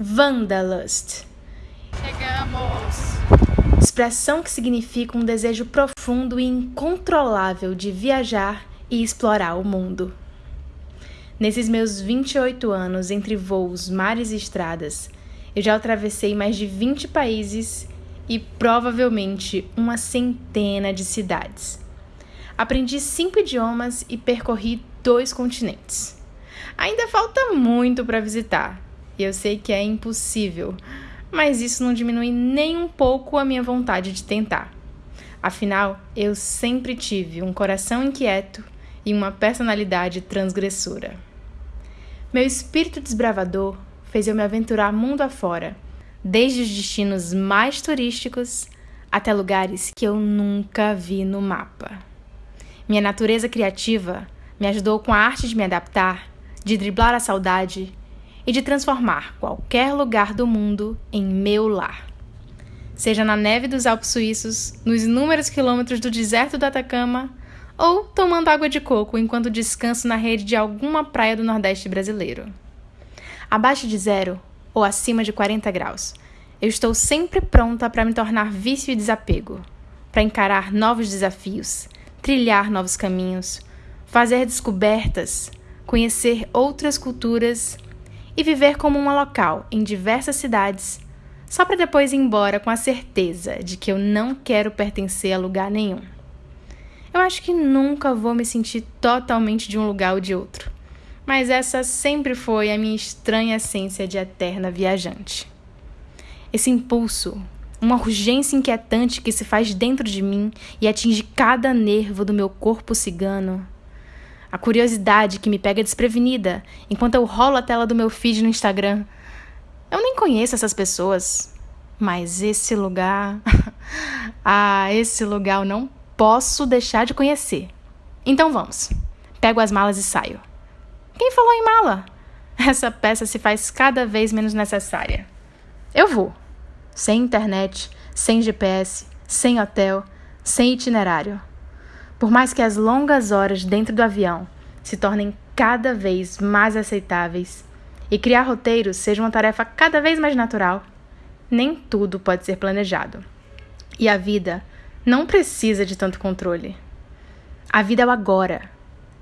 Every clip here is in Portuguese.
Wanderlust. Chegamos! Expressão que significa um desejo profundo e incontrolável de viajar e explorar o mundo. Nesses meus 28 anos entre voos, mares e estradas, eu já atravessei mais de 20 países e provavelmente uma centena de cidades. Aprendi cinco idiomas e percorri dois continentes. Ainda falta muito para visitar, e eu sei que é impossível, mas isso não diminui nem um pouco a minha vontade de tentar. Afinal, eu sempre tive um coração inquieto e uma personalidade transgressora. Meu espírito desbravador fez eu me aventurar mundo afora, desde os destinos mais turísticos até lugares que eu nunca vi no mapa. Minha natureza criativa me ajudou com a arte de me adaptar, de driblar a saudade e de transformar qualquer lugar do mundo em meu lar. Seja na neve dos Alpes Suíços, nos inúmeros quilômetros do deserto do Atacama, ou tomando água de coco enquanto descanso na rede de alguma praia do Nordeste brasileiro. Abaixo de zero ou acima de 40 graus, eu estou sempre pronta para me tornar vício e desapego, para encarar novos desafios, trilhar novos caminhos, fazer descobertas, conhecer outras culturas e viver como uma local em diversas cidades, só para depois ir embora com a certeza de que eu não quero pertencer a lugar nenhum. Eu acho que nunca vou me sentir totalmente de um lugar ou de outro, mas essa sempre foi a minha estranha essência de eterna viajante. Esse impulso, uma urgência inquietante que se faz dentro de mim e atinge cada nervo do meu corpo cigano, a curiosidade que me pega desprevenida enquanto eu rolo a tela do meu feed no Instagram. Eu nem conheço essas pessoas, mas esse lugar. ah, esse lugar eu não posso deixar de conhecer. Então vamos. Pego as malas e saio. Quem falou em mala? Essa peça se faz cada vez menos necessária. Eu vou. Sem internet, sem GPS, sem hotel, sem itinerário. Por mais que as longas horas dentro do avião se tornem cada vez mais aceitáveis e criar roteiros seja uma tarefa cada vez mais natural, nem tudo pode ser planejado. E a vida não precisa de tanto controle. A vida é o agora.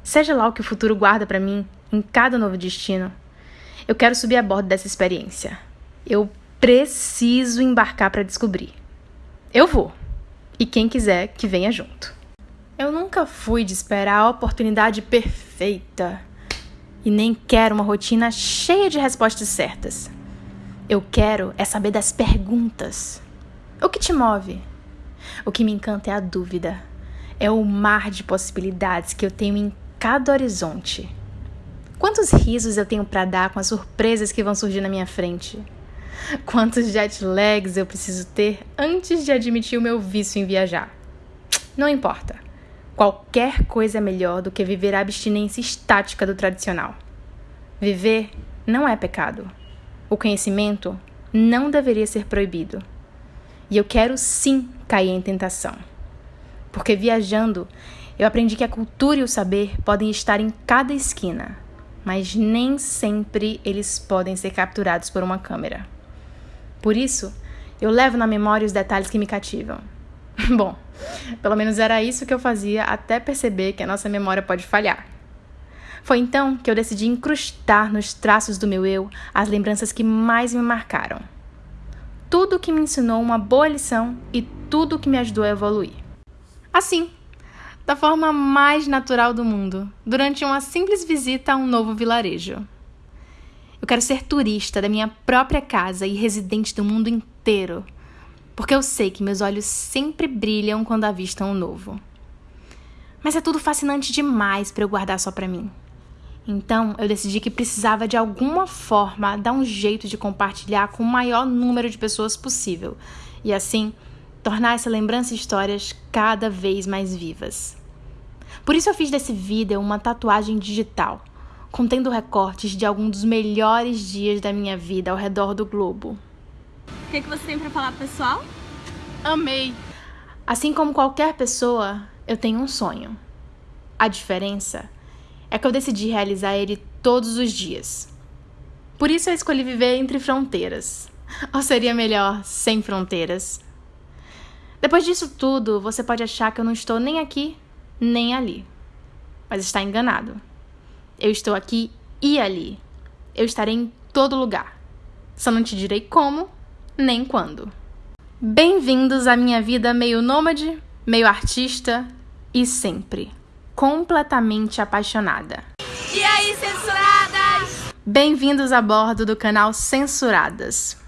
Seja lá o que o futuro guarda para mim em cada novo destino, eu quero subir a bordo dessa experiência. Eu preciso embarcar para descobrir. Eu vou. E quem quiser que venha junto. Eu nunca fui de esperar a oportunidade perfeita e nem quero uma rotina cheia de respostas certas. Eu quero é saber das perguntas. O que te move? O que me encanta é a dúvida. É o mar de possibilidades que eu tenho em cada horizonte. Quantos risos eu tenho para dar com as surpresas que vão surgir na minha frente? Quantos jet lags eu preciso ter antes de admitir o meu vício em viajar? Não importa. Qualquer coisa é melhor do que viver a abstinência estática do tradicional. Viver não é pecado. O conhecimento não deveria ser proibido. E eu quero sim cair em tentação. Porque viajando, eu aprendi que a cultura e o saber podem estar em cada esquina, mas nem sempre eles podem ser capturados por uma câmera. Por isso, eu levo na memória os detalhes que me cativam. Bom, pelo menos era isso que eu fazia até perceber que a nossa memória pode falhar. Foi então que eu decidi incrustar nos traços do meu eu as lembranças que mais me marcaram. Tudo que me ensinou uma boa lição e tudo que me ajudou a evoluir. Assim, da forma mais natural do mundo, durante uma simples visita a um novo vilarejo. Eu quero ser turista da minha própria casa e residente do mundo inteiro porque eu sei que meus olhos sempre brilham quando avistam o novo. Mas é tudo fascinante demais para eu guardar só para mim. Então, eu decidi que precisava de alguma forma dar um jeito de compartilhar com o maior número de pessoas possível e assim tornar essa lembrança e histórias cada vez mais vivas. Por isso eu fiz desse vídeo uma tatuagem digital, contendo recortes de alguns dos melhores dias da minha vida ao redor do globo que, que você tem para falar pessoal? Amei! Assim como qualquer pessoa, eu tenho um sonho. A diferença é que eu decidi realizar ele todos os dias. Por isso eu escolhi viver entre fronteiras. Ou seria melhor sem fronteiras? Depois disso tudo, você pode achar que eu não estou nem aqui, nem ali. Mas está enganado. Eu estou aqui e ali. Eu estarei em todo lugar. Só não te direi como, nem quando. Bem-vindos à minha vida meio nômade, meio artista e sempre completamente apaixonada. E aí, censuradas? Bem-vindos a bordo do canal Censuradas.